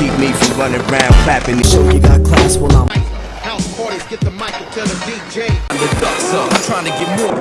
keep me from running around clapping. Show you got class, well I'm House parties, get the mic and tell the DJ. I'm The ducks up, I'm trying to get more.